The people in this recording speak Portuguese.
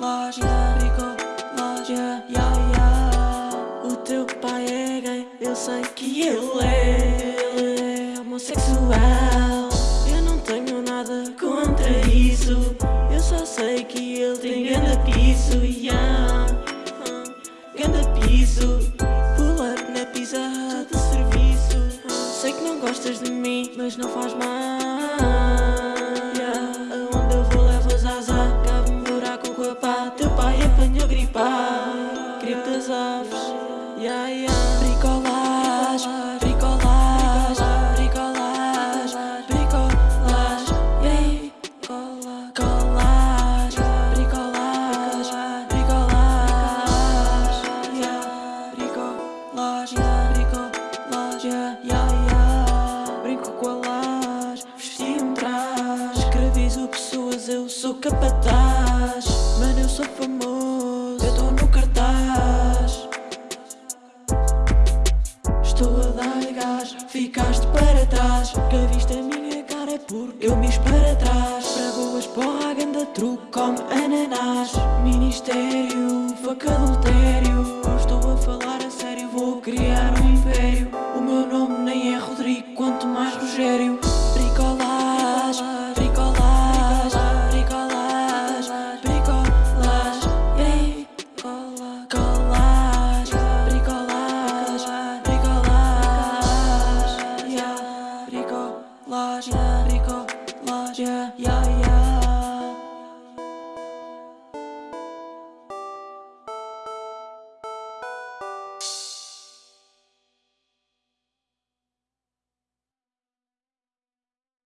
loja, rico, loja, yeah, O teu pai é gay, eu sei que ele é, homossexual. Eu não tenho nada contra isso. Eu só sei que ele tem grande piso, yeah. Ganda piso, pull na pizza, do serviço. Sei que não gostas de mim, mas não faz mal. Escravizo pessoas, eu sou capataz. Mano, eu sou famoso, eu tô no cartaz. Estou a dar gás, ficaste para trás Que viste a minha cara é porque eu me para trás Para boas porra, ganda truque, come ananás Ministério, faca bricolage, yeah. Bricolage, bricolage, yeah, yeah, yeah.